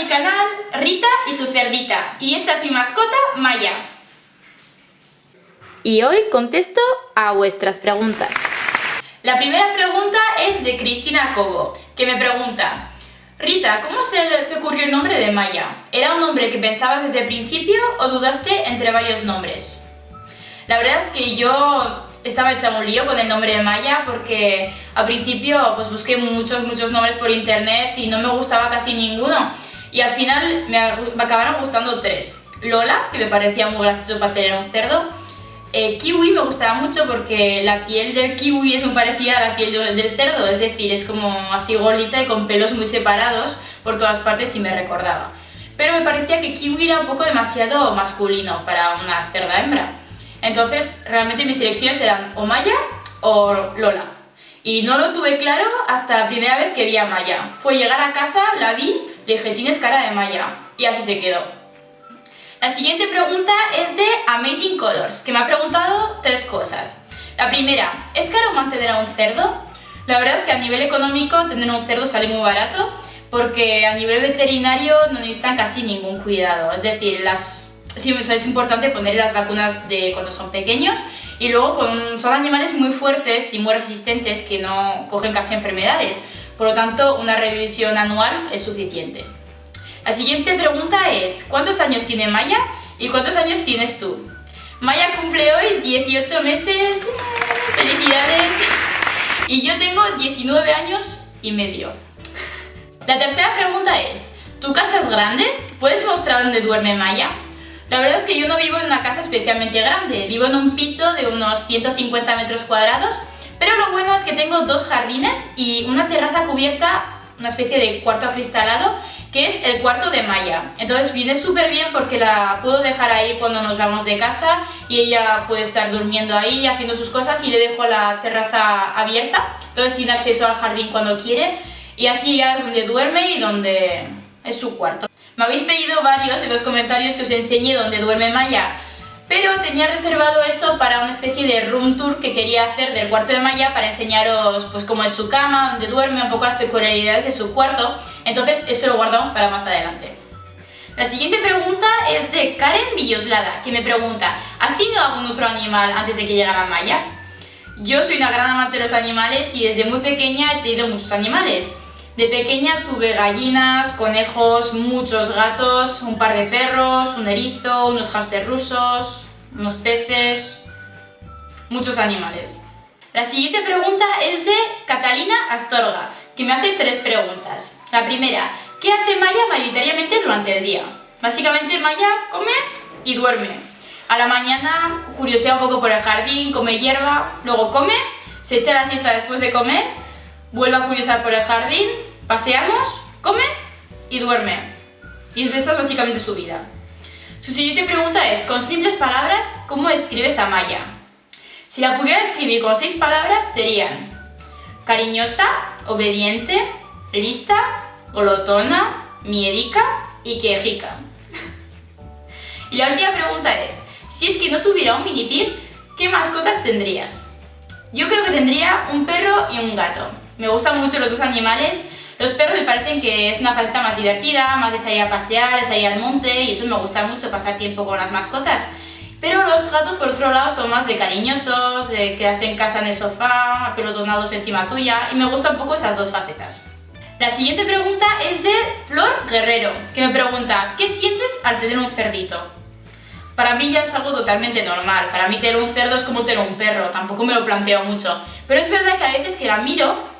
mi canal Rita y su cerdita y esta es mi mascota Maya. Y hoy contesto a vuestras preguntas. La primera pregunta es de Cristina Cobo, que me pregunta Rita, ¿cómo se te ocurrió el nombre de Maya? ¿Era un nombre que pensabas desde el principio o dudaste entre varios nombres? La verdad es que yo estaba hecha un lío con el nombre de Maya porque al principio pues busqué muchos, muchos nombres por internet y no me gustaba casi ninguno y al final me, acabaron gustando tres. Lola, que me parecía muy gracioso para tener un cerdo, eh, kiwi me gustaba mucho porque la piel del kiwi es muy parecida a la piel del cerdo, es decir, es como así golita y con pelos muy separados por todas partes y me recordaba. Pero me parecía que kiwi era un poco demasiado masculino para una cerda hembra. Entonces, realmente mis elecciones eran o Maya o Lola. Y no lo tuve claro hasta la primera vez que vi a Maya. Fue llegar a casa, la vi, le dije, tienes cara de Maya. Y así se quedó. La siguiente pregunta es de Amazing Colors, que me ha preguntado tres cosas. La primera, ¿es caro mantener a un cerdo? La verdad es que a nivel económico tener un cerdo sale muy barato porque a nivel veterinario no necesitan casi ningún cuidado. Es decir, las sí, es importante poner las vacunas de cuando son pequeños y luego son animales muy fuertes y muy resistentes que no cogen casi enfermedades. Por lo tanto, una revisión anual es suficiente. La siguiente pregunta es, ¿cuántos años tiene Maya y cuántos años tienes tú? Maya cumple hoy 18 meses, felicidades, y yo tengo 19 años y medio. La tercera pregunta es, ¿tu casa es grande? ¿Puedes mostrar dónde duerme Maya? La verdad es que yo no vivo en una casa especialmente grande, vivo en un piso de unos 150 metros cuadrados, pero lo bueno tengo dos jardines y una terraza cubierta, una especie de cuarto acristalado, que es el cuarto de Maya. Entonces viene súper bien porque la puedo dejar ahí cuando nos vamos de casa y ella puede estar durmiendo ahí, haciendo sus cosas y le dejo la terraza abierta, entonces tiene acceso al jardín cuando quiere y así ya es donde duerme y donde es su cuarto. Me habéis pedido varios en los comentarios que os enseñe dónde duerme Maya, pero tenía reservado eso para una especie de room tour que quería hacer del cuarto de Maya para enseñaros pues cómo es su cama, dónde duerme, un poco las peculiaridades de su cuarto, entonces eso lo guardamos para más adelante. La siguiente pregunta es de Karen Villoslada, que me pregunta ¿Has tenido algún otro animal antes de que llegara Maya? Yo soy una gran amante de los animales y desde muy pequeña he tenido muchos animales. De pequeña tuve gallinas, conejos, muchos gatos, un par de perros, un erizo, unos hámster rusos, unos peces, muchos animales. La siguiente pregunta es de Catalina Astorga, que me hace tres preguntas. La primera, ¿qué hace Maya mayoritariamente durante el día? Básicamente Maya come y duerme. A la mañana curiosea un poco por el jardín, come hierba, luego come, se echa la siesta después de comer, vuelve a curiosar por el jardín, paseamos, come y duerme. Y esa es básicamente su vida. Su siguiente pregunta es, con simples palabras, ¿cómo escribes a Maya? Si la pudiera escribir con seis palabras serían cariñosa, obediente, lista, glotona, miedica y quejica. y la última pregunta es, si es que no tuviera un mini pig, ¿qué mascotas tendrías? Yo creo que tendría un perro y un gato. Me gustan mucho los dos animales. Los perros me parecen que es una faceta más divertida, más de salir a pasear, de salir al monte y eso me gusta mucho, pasar tiempo con las mascotas. Pero los gatos, por otro lado, son más de cariñosos, de quedarse en casa en el sofá, apelotonados encima tuya, y me gustan un poco esas dos facetas. La siguiente pregunta es de Flor Guerrero, que me pregunta ¿Qué sientes al tener un cerdito? Para mí ya es algo totalmente normal, para mí tener un cerdo es como tener un perro, tampoco me lo planteo mucho. Pero es verdad que a veces que la miro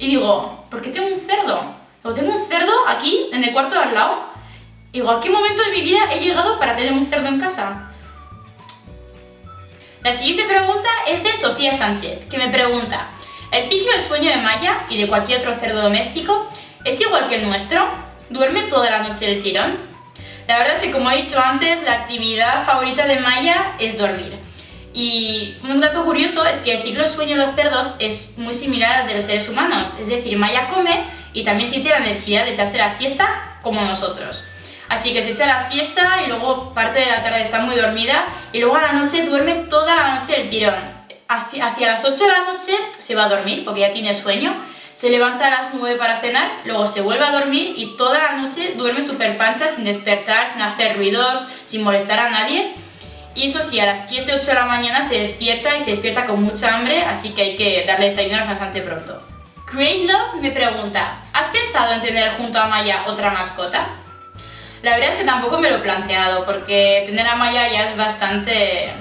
y digo, ¿por qué tengo un cerdo? Digo, tengo un cerdo aquí, en el cuarto de al lado. Y digo, ¿a qué momento de mi vida he llegado para tener un cerdo en casa? La siguiente pregunta es de Sofía Sánchez, que me pregunta ¿El ciclo de sueño de Maya y de cualquier otro cerdo doméstico es igual que el nuestro? ¿Duerme toda la noche del tirón? La verdad es que, como he dicho antes, la actividad favorita de Maya es dormir. Y un dato curioso es que el ciclo de sueño de los cerdos es muy similar al de los seres humanos, es decir, Maya come y también siente la necesidad de echarse la siesta como nosotros. Así que se echa la siesta y luego parte de la tarde está muy dormida y luego a la noche duerme toda la noche del tirón. Hacia, hacia las 8 de la noche se va a dormir porque ya tiene sueño, se levanta a las 9 para cenar, luego se vuelve a dormir y toda la noche duerme súper pancha sin despertar, sin hacer ruidos, sin molestar a nadie y eso sí, a las 7, 8 de la mañana se despierta y se despierta con mucha hambre, así que hay que darle desayuno bastante pronto. Create Love me pregunta, ¿has pensado en tener junto a Maya otra mascota? La verdad es que tampoco me lo he planteado, porque tener a Maya ya es bastante...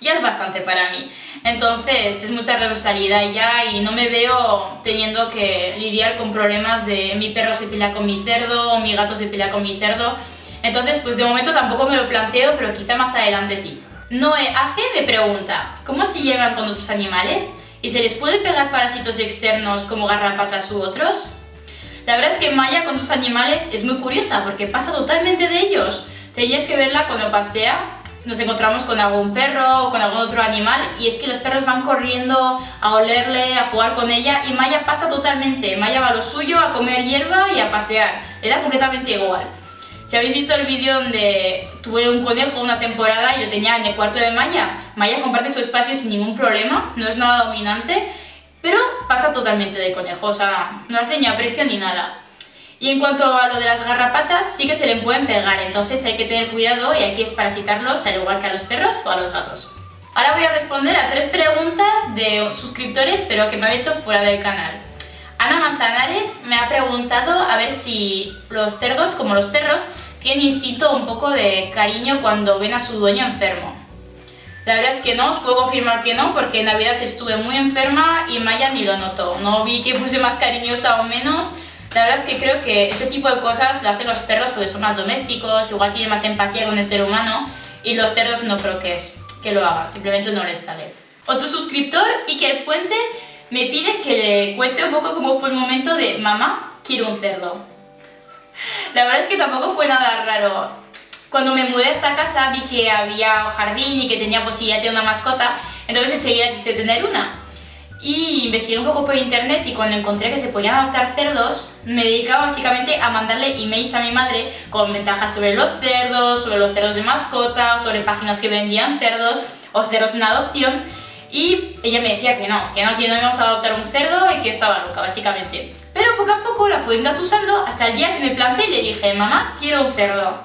ya es bastante para mí. Entonces es mucha responsabilidad ya y no me veo teniendo que lidiar con problemas de mi perro se pelea con mi cerdo o mi gato se pelea con mi cerdo. Entonces pues de momento tampoco me lo planteo, pero quizá más adelante sí. Noé Age me pregunta, ¿cómo se llevan con otros animales? ¿Y se les puede pegar parásitos externos como garrapatas u otros? La verdad es que Maya con tus animales es muy curiosa porque pasa totalmente de ellos. Tenías que verla cuando pasea, nos encontramos con algún perro o con algún otro animal y es que los perros van corriendo a olerle, a jugar con ella y Maya pasa totalmente. Maya va a lo suyo, a comer hierba y a pasear. Le da completamente igual. Si habéis visto el vídeo donde tuve un conejo una temporada y lo tenía en el cuarto de Maya, Maya comparte su espacio sin ningún problema, no es nada dominante pero pasa totalmente de conejo, o sea, no hace ni aprecio ni nada. Y en cuanto a lo de las garrapatas, sí que se le pueden pegar, entonces hay que tener cuidado y hay que esparasitarlos al igual que a los perros o a los gatos. Ahora voy a responder a tres preguntas de suscriptores, pero que me han hecho fuera del canal. Ana Manzanares me ha preguntado a ver si los cerdos, como los perros, tienen instinto un poco de cariño cuando ven a su dueño enfermo. La verdad es que no, os puedo confirmar que no, porque en Navidad estuve muy enferma y Maya ni lo notó. No vi que fuese más cariñosa o menos. La verdad es que creo que ese tipo de cosas lo hacen los perros porque son más domésticos, igual tienen más empatía con el ser humano y los cerdos no creo que, es, que lo hagan, simplemente no les sale. Otro suscriptor, Iker Puente, me pide que le cuente un poco cómo fue el momento de mamá, quiero un cerdo. La verdad es que tampoco fue nada raro. Cuando me mudé a esta casa vi que había jardín y que tenía posibilidad de una mascota, entonces enseguida quise tener una. Y investigué un poco por internet y cuando encontré que se podían adoptar cerdos, me dedicaba básicamente a mandarle emails a mi madre con ventajas sobre los cerdos, sobre los cerdos de mascota, sobre páginas que vendían cerdos o cerdos en adopción y ella me decía que no, que no, que no íbamos a adoptar un cerdo y que estaba loca, básicamente. Pero poco a poco la fui engatusando hasta el día que me planté y le dije, mamá, quiero un cerdo.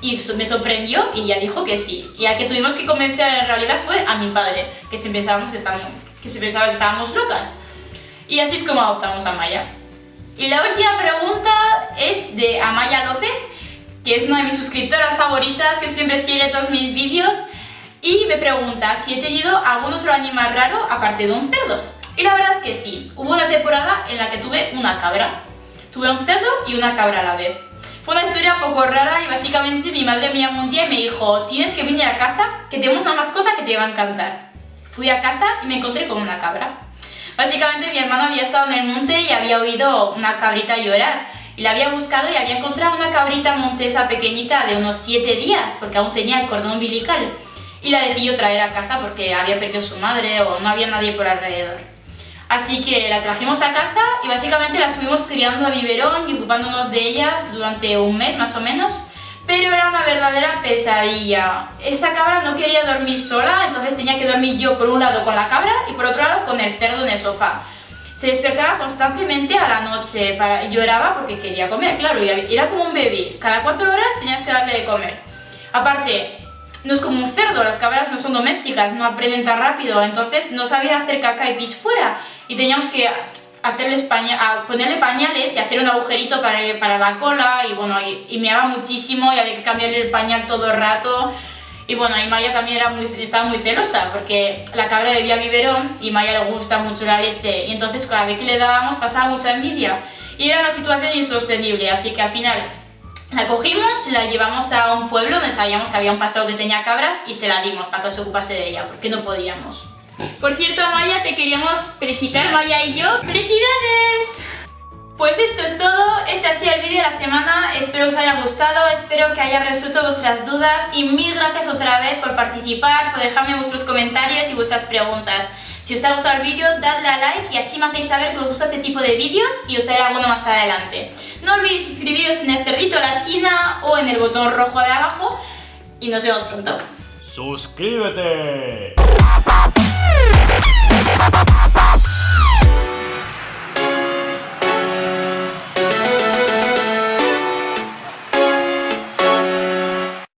Y me sorprendió y ya dijo que sí. Y a que tuvimos que convencer en realidad fue a mi padre, que se, pensábamos que, estábamos, que se pensaba que estábamos locas. Y así es como adoptamos a Maya. Y la última pregunta es de Amaya López, que es una de mis suscriptoras favoritas, que siempre sigue todos mis vídeos, y me pregunta si he tenido algún otro animal raro aparte de un cerdo. Y la verdad es que sí, hubo una temporada en la que tuve una cabra. Tuve un cerdo y una cabra a la vez. Fue una historia poco rara y básicamente mi madre me llamó un día y me dijo tienes que venir a casa que tenemos una mascota que te va a encantar. Fui a casa y me encontré con una cabra. Básicamente mi hermano había estado en el monte y había oído una cabrita llorar y la había buscado y había encontrado una cabrita montesa pequeñita de unos 7 días porque aún tenía el cordón umbilical y la decidió traer a casa porque había perdido su madre o no había nadie por alrededor. Así que la trajimos a casa y básicamente la estuvimos criando a biberón y ocupándonos de ellas durante un mes más o menos. Pero era una verdadera pesadilla. Esa cabra no quería dormir sola, entonces tenía que dormir yo por un lado con la cabra y por otro lado con el cerdo en el sofá. Se despertaba constantemente a la noche, para, lloraba porque quería comer, claro, y era como un bebé. Cada cuatro horas tenías que darle de comer. Aparte, no es como un cerdo, las cabras no son domésticas, no aprenden tan rápido, entonces no sabía hacer caca y pis fuera. Y teníamos que hacerle ponerle pañales y hacer un agujerito para, para la cola y bueno, y, me daba muchísimo y había que cambiarle el pañal todo el rato. Y bueno, y Maya también era muy, estaba muy celosa porque la cabra bebía biberón y Maya le gusta mucho la leche. Y entonces cada vez que le dábamos pasaba mucha envidia. Y era una situación insostenible, así que al final la cogimos, la llevamos a un pueblo donde sabíamos que había un pasado que tenía cabras y se la dimos para que se ocupase de ella porque no podíamos. Por cierto, Maya, te queríamos felicitar, Maya y yo. ¡Felicidades! Pues esto es todo, este ha sido el vídeo de la semana, espero que os haya gustado, espero que haya resuelto vuestras dudas y mil gracias otra vez por participar, por dejarme vuestros comentarios y vuestras preguntas. Si os ha gustado el vídeo, dadle a like y así me hacéis saber que os gusta este tipo de vídeos y os haré alguno más adelante. No olvidéis suscribiros en el cerrito a la esquina o en el botón rojo de abajo y nos vemos pronto. ¡Suscríbete!